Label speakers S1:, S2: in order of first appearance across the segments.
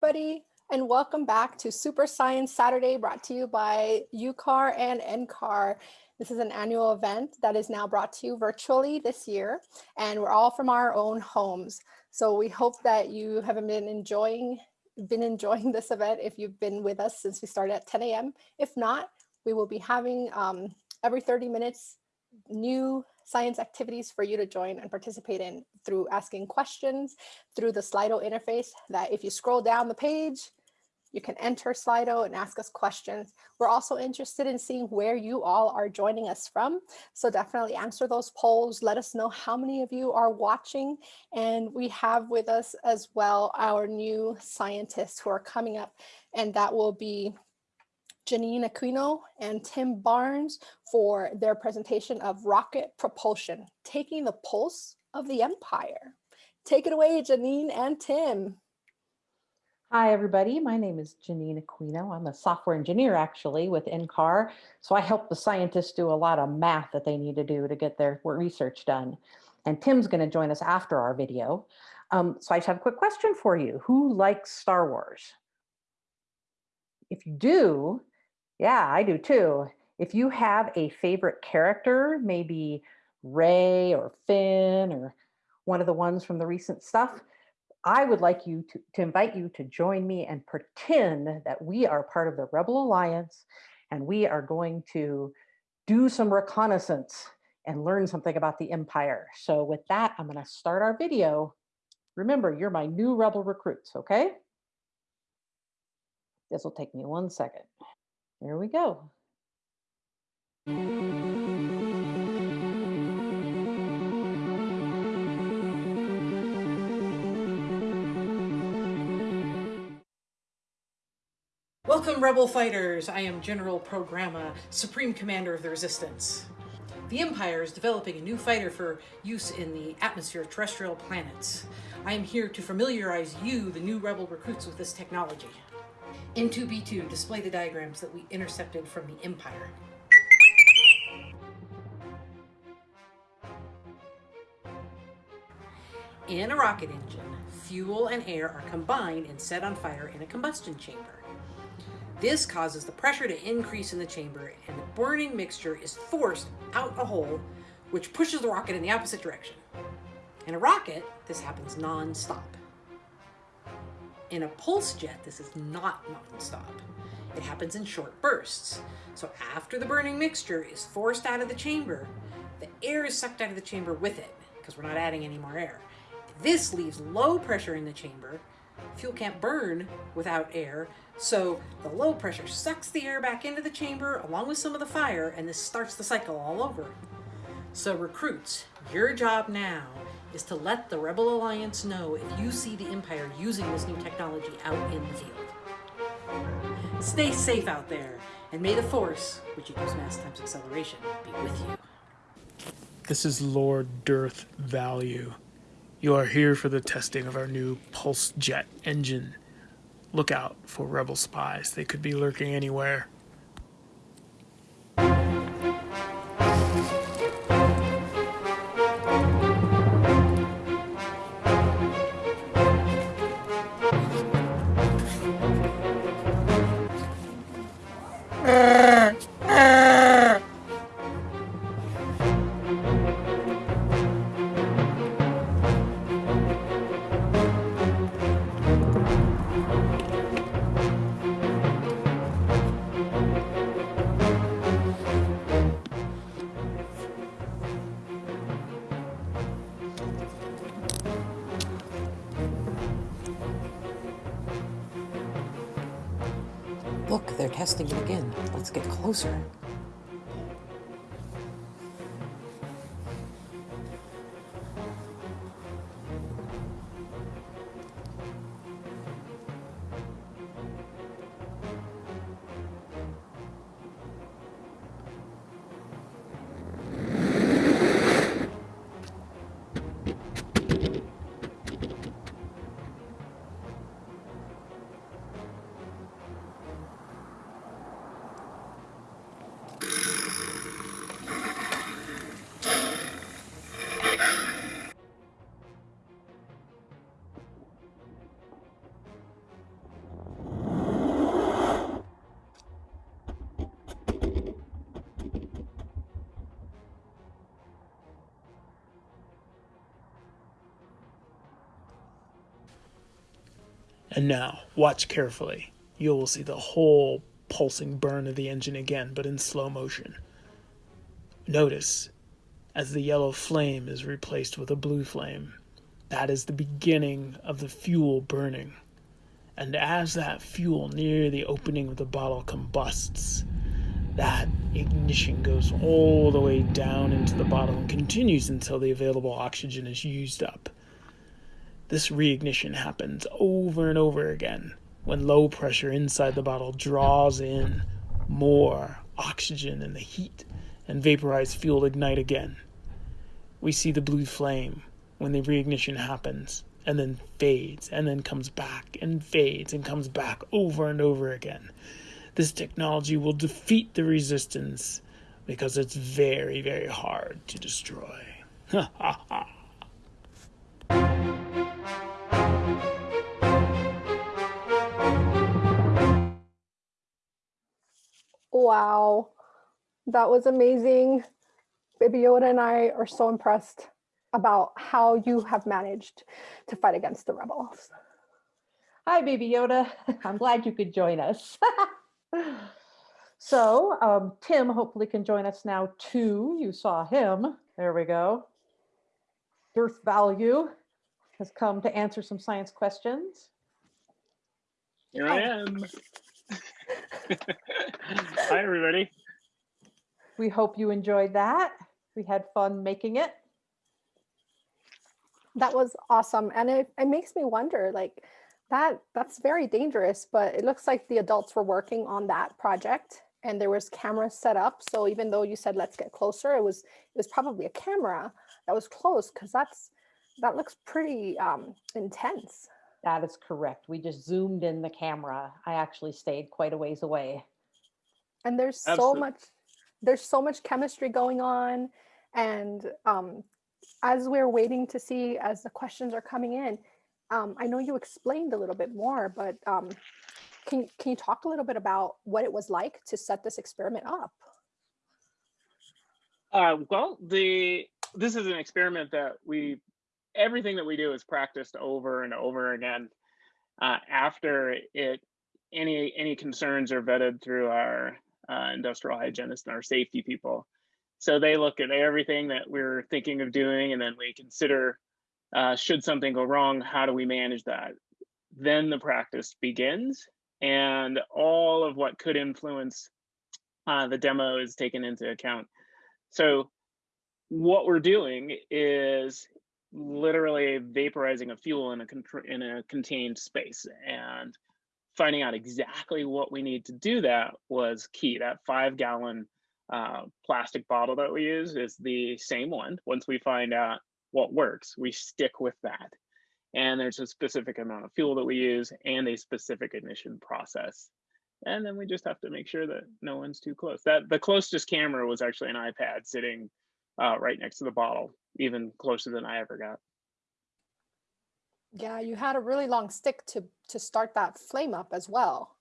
S1: everybody, and welcome back to Super Science Saturday brought to you by UCAR and NCAR. This is an annual event that is now brought to you virtually this year, and we're all from our own homes. So we hope that you have been enjoying been enjoying this event if you've been with us since we started at 10 a.m. If not, we will be having um, every 30 minutes new science activities for you to join and participate in through asking questions through the Slido interface that if you scroll down the page, you can enter Slido and ask us questions. We're also interested in seeing where you all are joining us from. So definitely answer those polls. Let us know how many of you are watching. And we have with us as well our new scientists who are coming up and that will be Janine Aquino and Tim Barnes for their presentation of rocket propulsion, taking the pulse of the empire. Take it away, Janine and Tim.
S2: Hi, everybody. My name is Janine Aquino. I'm a software engineer, actually, with NCAR. So I help the scientists do a lot of math that they need to do to get their research done. And Tim's going to join us after our video. Um, so I just have a quick question for you. Who likes Star Wars? If you do, yeah, I do too. If you have a favorite character, maybe Rey or Finn or one of the ones from the recent stuff, I would like you to, to invite you to join me and pretend that we are part of the Rebel Alliance and we are going to do some reconnaissance and learn something about the Empire. So with that, I'm gonna start our video. Remember, you're my new Rebel recruits, okay? This will take me one second. There we go.
S3: Welcome, Rebel Fighters! I am General Programma, Supreme Commander of the Resistance. The Empire is developing a new fighter for use in the atmosphere of terrestrial planets. I am here to familiarize you, the new Rebel recruits, with this technology. In 2B2, display the diagrams that we intercepted from the Empire. In a rocket engine, fuel and air are combined and set on fire in a combustion chamber. This causes the pressure to increase in the chamber and the burning mixture is forced out a hole which pushes the rocket in the opposite direction. In a rocket, this happens non-stop. In a pulse jet, this is not non-stop. It happens in short bursts. So after the burning mixture is forced out of the chamber, the air is sucked out of the chamber with it, because we're not adding any more air. This leaves low pressure in the chamber. Fuel can't burn without air, so the low pressure sucks the air back into the chamber along with some of the fire, and this starts the cycle all over. So recruits, your job now is to let the Rebel Alliance know if you see the Empire using this new technology out in the field. Stay safe out there, and may the Force, which equals mass times acceleration, be with you.
S4: This is Lord Dearth Value. You are here for the testing of our new pulse jet engine. Look out for rebel spies. They could be lurking anywhere.
S3: Testing it again. Let's get closer.
S4: And now, watch carefully. You will see the whole pulsing burn of the engine again, but in slow motion. Notice as the yellow flame is replaced with a blue flame. That is the beginning of the fuel burning. And as that fuel near the opening of the bottle combusts, that ignition goes all the way down into the bottle and continues until the available oxygen is used up. This reignition happens over and over again when low pressure inside the bottle draws in more oxygen and the heat and vaporized fuel ignite again. We see the blue flame when the reignition happens and then fades and then comes back and fades and comes back over and over again. This technology will defeat the resistance because it's very, very hard to destroy. Ha ha ha.
S1: Wow, that was amazing. Baby Yoda and I are so impressed about how you have managed to fight against the rebels.
S3: Hi, Baby Yoda. I'm glad you could join us. so um, Tim hopefully can join us now too. You saw him. There we go. Dearth Value has come to answer some science questions.
S5: Here I am. Hi, everybody.
S3: We hope you enjoyed that. We had fun making it.
S1: That was awesome. And it, it makes me wonder like that that's very dangerous, but it looks like the adults were working on that project and there was cameras set up. So even though you said let's get closer, it was it was probably a camera that was close because that's that looks pretty um, intense.
S3: That is correct. We just zoomed in the camera. I actually stayed quite a ways away.
S1: And there's so much there's so much chemistry going on and um, as we're waiting to see as the questions are coming in um, i know you explained a little bit more but um, can, can you talk a little bit about what it was like to set this experiment up
S5: Uh, well, the this is an experiment that we everything that we do is practiced over and over again. Uh, after it, any any concerns are vetted through our uh, industrial hygienists and our safety people. So they look at everything that we're thinking of doing, and then we consider uh, should something go wrong, how do we manage that? Then the practice begins, and all of what could influence uh, the demo is taken into account. So what we're doing is literally vaporizing a fuel in a in a contained space. And finding out exactly what we need to do that was key. That five gallon uh, plastic bottle that we use is the same one. Once we find out what works we stick with that. And there's a specific amount of fuel that we use and a specific ignition process. And then we just have to make sure that no one's too close. That the closest camera was actually an ipad sitting uh, right next to the bottle even closer than i ever got
S1: yeah you had a really long stick to to start that flame up as well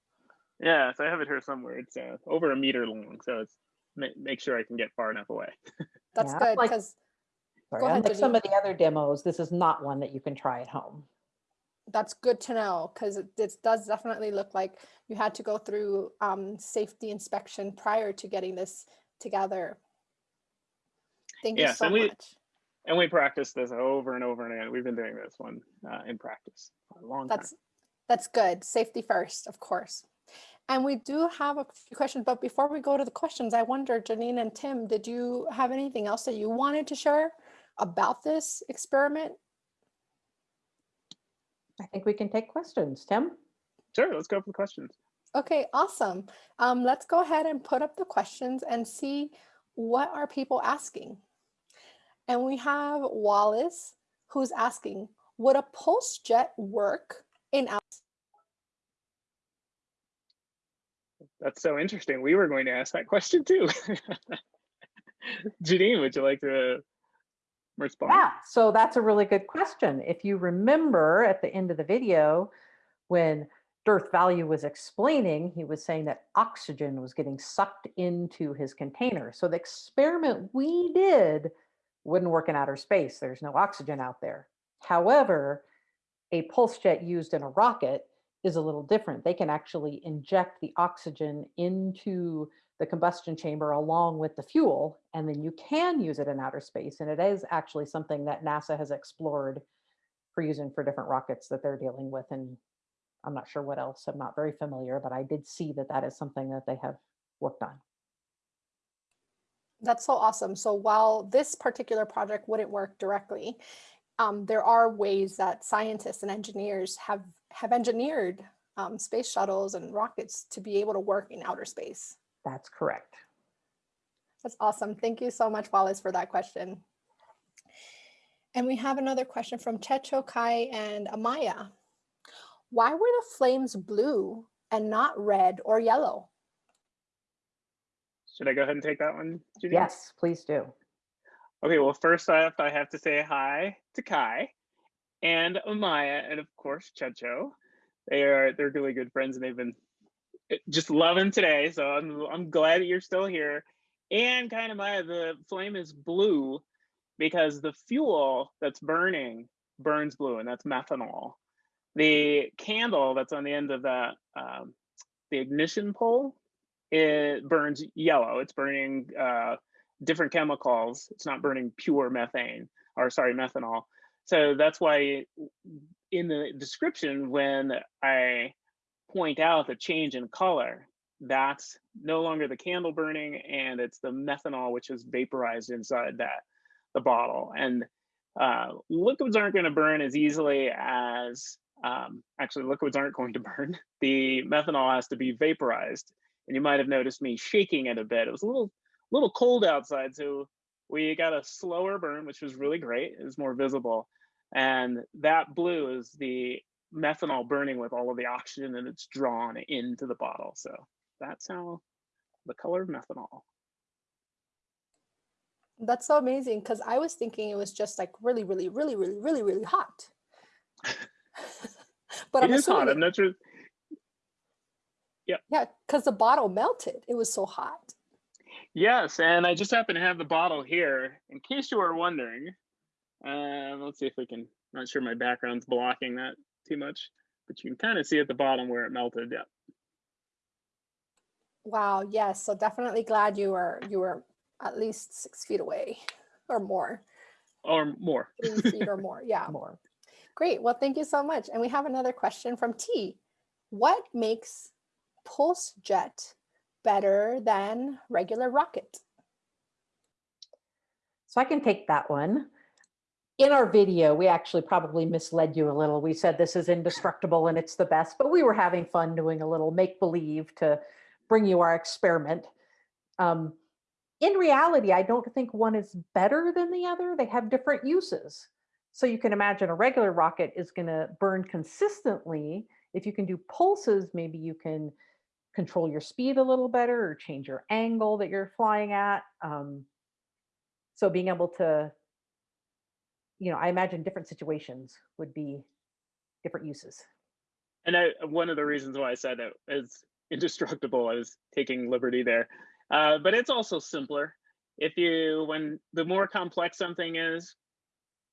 S5: yeah so i have it here somewhere it's uh, over a meter long so it's ma- make sure i can get far enough away
S1: that's
S3: Yeah,
S1: good
S3: like-
S1: because
S3: Sorry,
S1: Go ahead,
S3: unlike some of the other demos, this is not one that you can try at home.
S1: that's good to know because it, it does definitely look like you had to go through um, safety inspection prior to getting this together. Thank you
S5: Yes,
S1: so
S5: and we-
S1: much.
S5: And we practice this over and over and again we've been doing this one uh, in practice for a long time
S1: That's that's good. Safety first, of course. And we do have a few questions, but before we go to the questions, I wonder, Janine and Tim, did you have anything else that you wanted to share about this experiment?
S3: I think we can take questions. Tim?
S5: sure let's go for the questions
S1: Okay, awesome. Um, let's go ahead and put up the questions and see what are people asking. And we have Wallace who's asking, would a pulse jet work in out?
S5: that's so interesting we were going to ask that question too janine would you like to respond
S3: Yeah, so that's a really good question. If you remember at the end of the video, when Dearth Value was explaining, he was saying that oxygen was getting sucked into his container. So the experiment we did wouldn't work in outer space. There's no oxygen out there. However, a pulse jet used in a rocket is a little different. They can actually inject the oxygen into the combustion chamber along with the fuel, and then you can use it in outer space. And it is actually something that NASA has explored for using for different rockets that they're dealing with. And I'm not sure what else. I'm not very familiar, but I did see that that is something that they have worked on.
S1: That's so awesome. So while this particular project wouldn't work directly, um, there are ways that scientists and engineers have, have engineered um, space shuttles and rockets to be able to work in outer space.
S3: That's correct.
S1: That's awesome. Thank you so much, Wallace, for that question. And we have another question from Checho, Kai, and Amaya. Why were the flames blue and not red or yellow?
S5: Should I go ahead and take that one, Judy?
S3: Yes, please do.
S5: Okay, well, first off, I have to say hi to Kai and Amaya, and of course, Checho. They are they're really good friends, and they've been eh, just loving today. So I'm I'm glad that you're still here. And Kai and Amaya, the flame is blue because the fuel that's burning burns blue, and that's methanol. The candle that's on the end of the um, the ignition pole it burns yellow. It's burning uh, different chemicals. It's not burning pure methane or sorry, methanol. So that's why in the description, when I point out the change in color, that's no longer the candle burning and it's the methanol which is vaporized inside that the bottle. And uh, liquids aren't going to burn as easily as um, actually liquids aren't going to burn. The methanol has to be vaporized and you might have noticed me shaking it a bit. It was a little little cold outside, so we got a slower burn, which was really great. It was more visible, and that blue is the methanol burning with all of the oxygen and it's drawn into the bottle. So that's how the color of methanol.
S1: That's so amazing because I was thinking it was just like really, really, really, really, really, really hot.
S5: but it I'm is hot. I'm not sure.
S1: Yeah. Yeah, because the bottle melted. It was so hot.
S5: Yes, and I just happen to have the bottle here in case you were wondering. Uh, let's see if we can. Not sure my background's blocking that too much, but you can kind of see at the bottom where it melted. Yeah.
S1: Wow. Yes. So definitely glad you were you were at least six feet away, or more.
S5: Or more.
S1: Three feet or more. Yeah.
S3: More.
S1: Great. Well, thank you so much. And we have another question from T. What makes pulse jet better than regular rocket?
S3: So I can take that one. In our video, we actually probably misled you a little. We said this is indestructible and it's the best, but we were having fun doing a little make believe to bring you our experiment. Um, in reality, I don't think one is better than the other. They have different uses. So you can imagine a regular rocket is going to burn consistently. If you can do pulses, maybe you can control your speed a little better or change your angle that you're flying at. Um, so being able to, you know, I imagine different situations would be different uses.
S5: And I, one of the reasons why I said it is indestructible, I was taking liberty there. Uh, but it's also simpler. If you, when the more complex something is,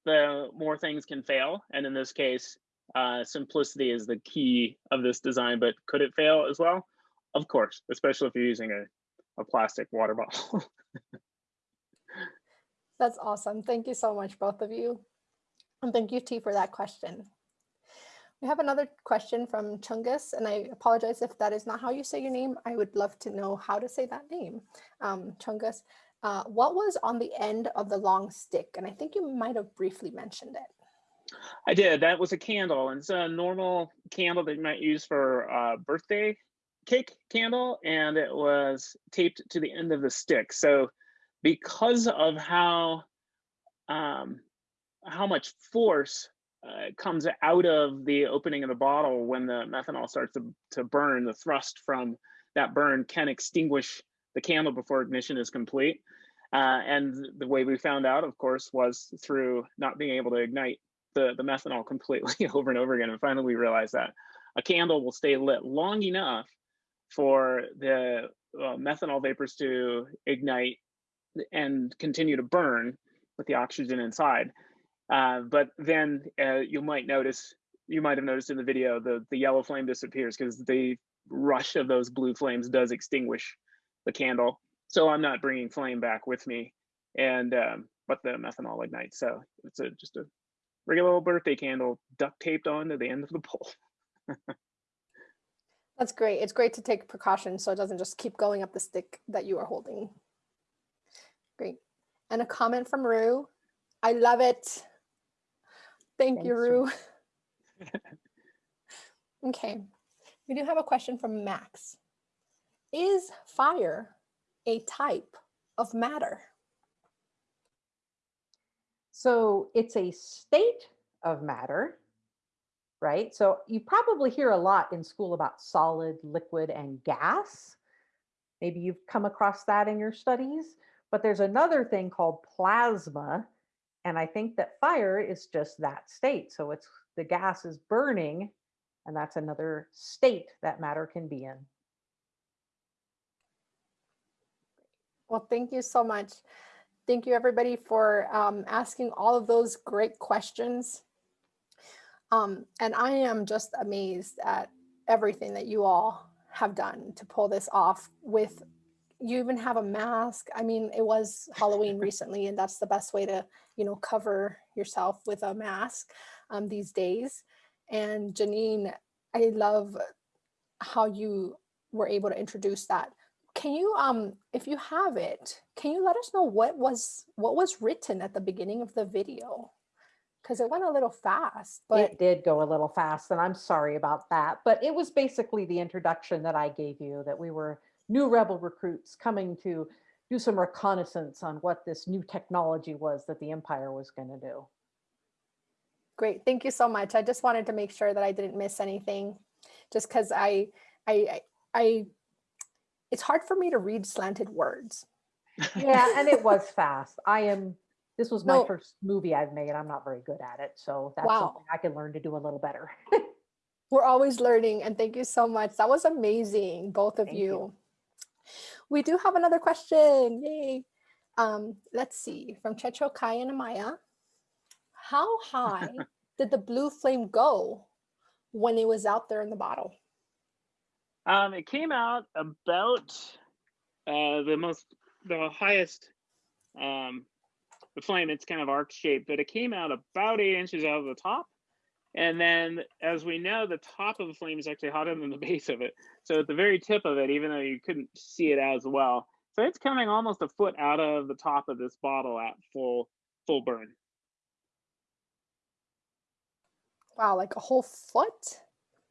S5: the more things can fail. And in this case, uh, simplicity is the key of this design, but could it fail as well? Of course, especially if you're using a, a plastic water bottle.
S1: That's awesome. Thank you so much, both of you. And thank you, T, for that question. We have another question from Chungus, and I apologize if that is not how you say your name. I would love to know how to say that name. Um, Chungus, uh, what was on the end of the long stick? And I think you might have briefly mentioned it.
S5: I did. That was a candle. And it's a normal candle that you might use for uh, birthday cake candle and it was taped to the end of the stick. So because of how um, how much force uh, comes out of the opening of the bottle when the methanol starts to, to burn, the thrust from that burn can extinguish the candle before ignition is complete. Uh, and the way we found out, of course, was through not being able to ignite the, the methanol completely over and over again. And finally, we realized that a candle will stay lit long enough for the uh, methanol vapors to ignite and continue to burn with the oxygen inside. Uh, but then uh, you might notice you might have noticed in the video, the the yellow flame disappears because the rush of those blue flames does extinguish the candle. So I'm not bringing flame back with me, and um, but the methanol ignites. So it's a just a regular old birthday candle duct taped on to the end of the pole.
S1: That's great. It's great to take precautions so it doesn't just keep going up the stick that you are holding. Great. And a comment from Rue. I love it. Thank you, Rue. okay. We do have a question from Max. Is fire a type of matter?
S3: So it's a state of matter, right? So you probably hear a lot in school about solid, liquid, and gas. Maybe you've come across that in your studies, but there's another thing called plasma. And I think that fire is just that state. So it's the gas is burning, and that's another state that matter can be in.
S1: Well, thank you so much. Thank you, everybody, for um, asking all of those great questions. Um, and I am just amazed at everything that you all have done to pull this off with you even have a mask. I mean, it was Halloween recently, and that's the best way to, you know, cover yourself with a mask um, these days. And Janine, I love how you were able to introduce that. Can you, um, if you have it, can you let us know what was what was written at the beginning of the video? Because it went a little fast, but
S3: it did go a little fast, and I'm sorry about that. But it was basically the introduction that I gave you that we were new rebel recruits coming to do some reconnaissance on what this new technology was that the Empire was going to do.
S1: Great, thank you so much. I just wanted to make sure that I didn't miss anything, just because I, I, I, I, it's hard for me to read slanted words.
S3: Yeah, and it was fast. I am. This was my
S1: No.
S3: first movie I've made. I'm not very good at it, so that's
S1: Wow.
S3: something I can learn to do a little better.
S1: We're always learning, and thank you so much. That was amazing, both of
S3: Thank
S1: you.
S3: you.
S1: We do have another question. Yay. Um, let's see, from Checho Kai and Amaya. How high did the blue flame go when it was out there in the bottle?
S5: Um, it came out about uh, the most, the highest, um, the flame. It's kind of arc shaped, but it came out about eight inches out of the top. And then, as we know, the top of the flame is actually hotter than the base of it. So at the very tip of it, even though you couldn't see it as well, so it's coming almost a foot out of the top of this bottle at full full burn.
S1: Wow, like a whole foot?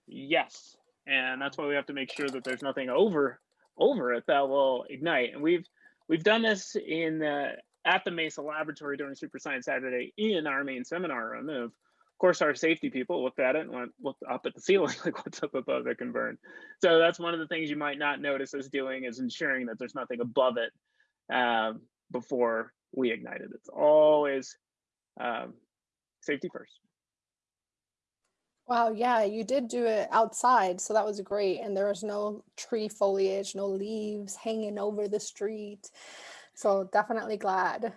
S5: Yes, and that's why we have to make sure that there's nothing over over it that will ignite. And we've we've done this in the at the Mesa Laboratory during Super Science Saturday in our main seminar room. And of course, our safety people looked at it and went looked up at the ceiling like, "What's up above that can burn?" So that's one of the things you might not notice us doing is ensuring that there's nothing above it um, before we ignite it. It's always um, safety first.
S1: Wow, yeah, you did do it outside, so that was great. And there was no tree foliage, no leaves hanging over the street. So definitely glad.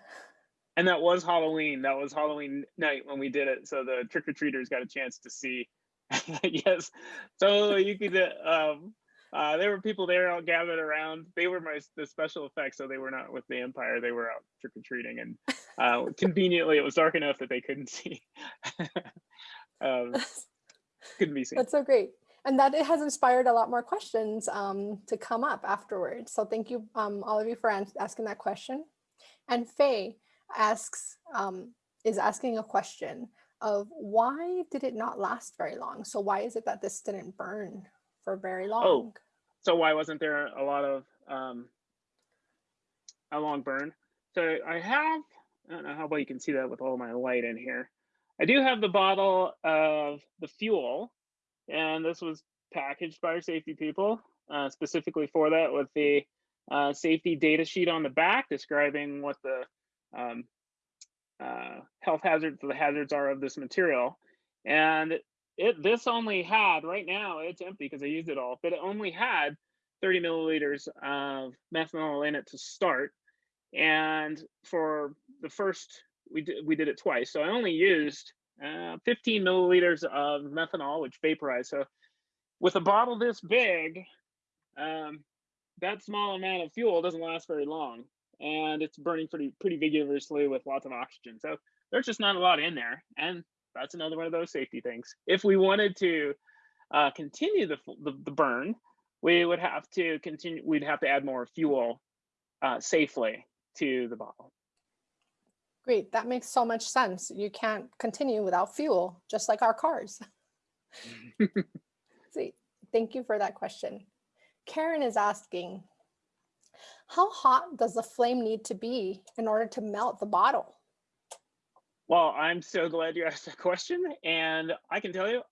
S5: And that was Halloween. That was Halloween night when we did it. So the trick or treaters got a chance to see. yes. So you could, um, uh, there were people there all gathered around. They were my the special effects, so they were not with the Empire. They were out trick or treating, and uh, conveniently, it was dark enough that they couldn't see. um, couldn't be seen.
S1: That's so great. And that it has inspired a lot more questions um, to come up afterwards. So thank you, um, all of you for asking that question. And Faye asks, um, is asking a question of why did it not last very long? So why is it that this didn't burn for very long?
S5: Oh, so why wasn't there a lot of um, a long burn? So I have, I don't know how well you can see that with all my light in here. I do have the bottle of the fuel, and this was packaged by our safety people uh, specifically for that with the uh, safety data sheet on the back describing what the um, uh, health hazards, the hazards are of this material. And it this only had right now it's empty because I used it all, but it only had 30 milliliters of methanol in it to start. And for the first, we did we did it twice, so I only used uh, 15 milliliters of methanol, which vaporize. So with a bottle this big, um, that small amount of fuel doesn't last very long, and it's burning pretty pretty vigorously with lots of oxygen. So there's just not a lot in there, and that's another one of those safety things. If we wanted to uh, continue the, the the burn, we would have to continue. We'd have to add more fuel uh, safely to the bottle.
S1: Great, that makes so much sense. You can't continue without fuel, just like our cars. See, Thank you for that question. Karen is asking, how hot does the flame need to be in order to melt the bottle?
S5: Well, I'm so glad you asked that question. And I can tell you,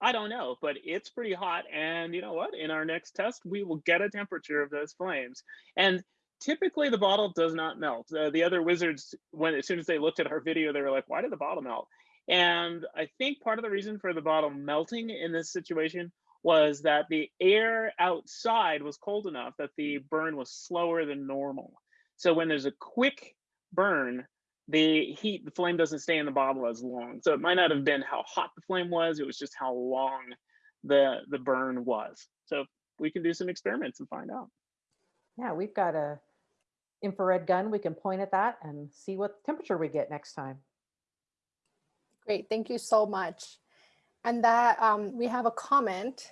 S5: I don't know, but it's pretty hot. And you know what? In our next test, we will get a temperature of those flames. And typically the bottle does not melt. Uh, the other wizards, when as soon as they looked at our video, they were like, why did the bottle melt? And I think part of the reason for the bottle melting in this situation was that the air outside was cold enough that the burn was slower than normal. So when there's a quick burn, the heat, the flame doesn't stay in the bottle as long. So it might not have been how hot the flame was, it was just how long the, the burn was. So we can do some experiments and find out.
S3: Yeah, we've got a infrared gun. We can point at that and see what temperature we get next time.
S1: Great, thank you so much. And that um, we have a comment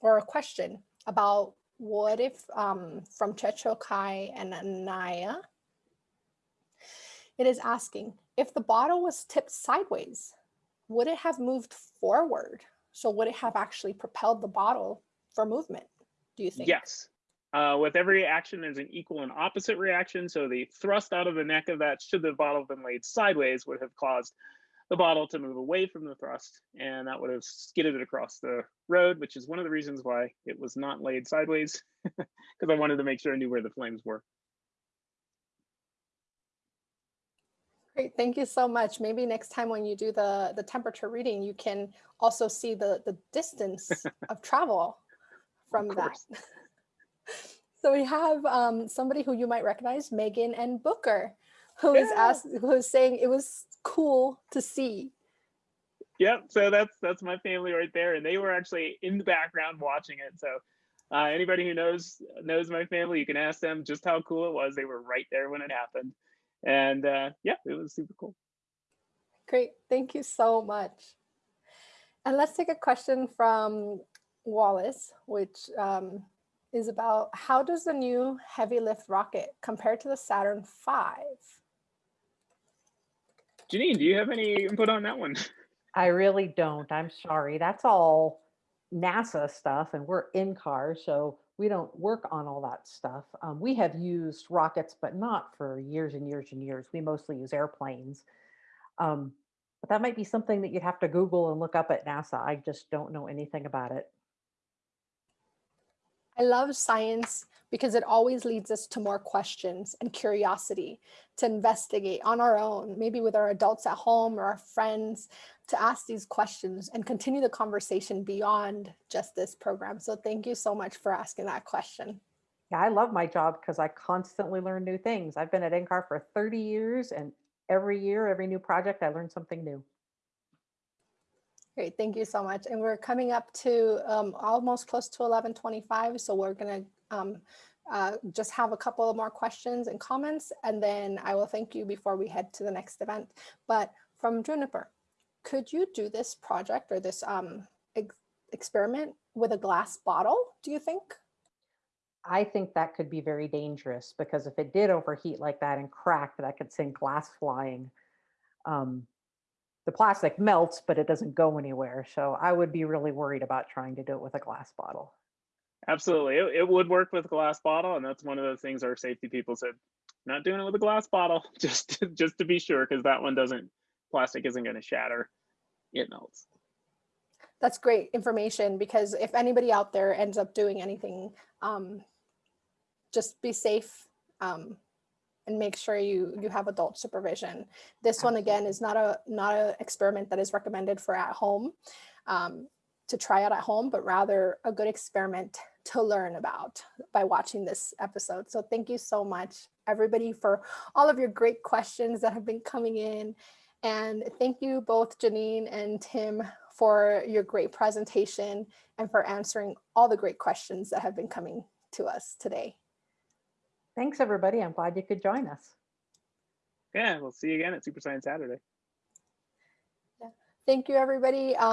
S1: or a question about what if um, from Checho Kai and Amaya. It is asking if the bottle was tipped sideways, would it have moved forward? So would it have actually propelled the bottle for movement? Do you think?
S5: Yes. Uh, with every action, there's an equal and opposite reaction. So the thrust out of the neck of that, should the bottle have been laid sideways, would have caused the bottle to move away from the thrust, and that would have skidded it across the road, which is one of the reasons why it was not laid sideways, because I wanted to make sure I knew where the flames were.
S1: Great, thank you so much. Maybe next time when you do the, the temperature reading, you can also see the, the distance of travel from that. So we have um, somebody who you might recognize, Megan and Booker, who is
S5: Yeah.
S1: asked, who is saying it was cool to see.
S5: Yep. So that's that's my family right there, and they were actually in the background watching it. So uh, anybody who knows knows my family, you can ask them just how cool it was. They were right there when it happened, and uh, yeah, it was super cool.
S1: Great, thank you so much. And let's take a question from Wallace, which um, is about how does the new heavy lift rocket compare to the Saturn V?
S5: Janine, do you have any input on that one?
S3: I really don't. I'm sorry. That's all NASA stuff and we're NCAR, so we don't work on all that stuff. Um, we have used rockets, but not for years and years and years. We mostly use airplanes. Um, but that might be something that you'd have to Google and look up at NASA. I just don't know anything about it.
S1: I love science because it always leads us to more questions and curiosity to investigate on our own, maybe with our adults at home or our friends, to ask these questions and continue the conversation beyond just this program. So thank you so much for asking that question.
S3: Yeah, I love my job because I constantly learn new things. I've been at NCAR for 30 years and every year, every new project, I learn something new.
S1: Great, thank you so much. And we're coming up to um, almost close to 1125, so we're gonna um, uh, just have a couple of more questions and comments, and then I will thank you before we head to the next event. But from Juniper, could you do this project or this um, ex experiment with a glass bottle, do you think?
S3: I think that could be very dangerous because if it did overheat like that and crack, that could send glass flying. Um, the plastic melts, but it doesn't go anywhere. So I would be really worried about trying to do it with a glass bottle.
S5: Absolutely, it, it would work with a glass bottle, and that's one of those things our safety people said, not doing it with a glass bottle, just to, just to be sure, because that one doesn't plastic isn't going to shatter, it melts.
S1: That's great information because if anybody out there ends up doing anything, um, just be safe um, and make sure you you have adult supervision. This one again is not a not a experiment that is recommended for at home um, to try out at home, but rather a good experiment to learn about by watching this episode. So thank you so much, everybody, for all of your great questions that have been coming in. And thank you both Janine and Tim for your great presentation and for answering all the great questions that have been coming to us today.
S3: Thanks, everybody. I'm glad you could join us.
S5: Yeah, we'll see you again at Super Science Saturday. Yeah.
S1: Thank you, everybody. Uh,